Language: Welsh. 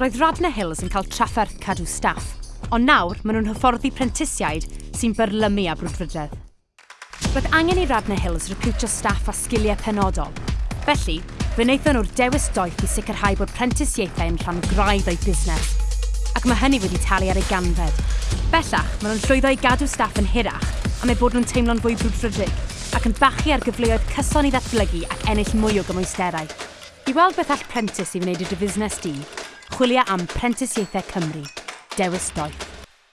roedd Radna Hills yn cael trafferth cadw staff, ond nawr maen nhw'n hyfforddi prentisiaid sy'n byrlymu a brwdfrydedd. Roedd angen i Radna Hills recrwtio staff a sgiliau penodol, felly fe wnaethon nhw'r dewis doeth i sicrhau bod prentisiaethau yn rhan graidd o'i busnes, ac mae hynny wedi talu ar ei ganfed. Bellach, maen nhw'n llwyddo i gadw staff yn hirach, am eu bod nhw'n teimlo'n fwy brwdfrydig, ac yn bachu ar gyfleoedd cyson i ddatblygu ac ennill mwy o gymwysterau. I weld beth all prentis i wneud i dy fusnes di, chwilio am Prentisiaethau Cymru. Dewis Doeth.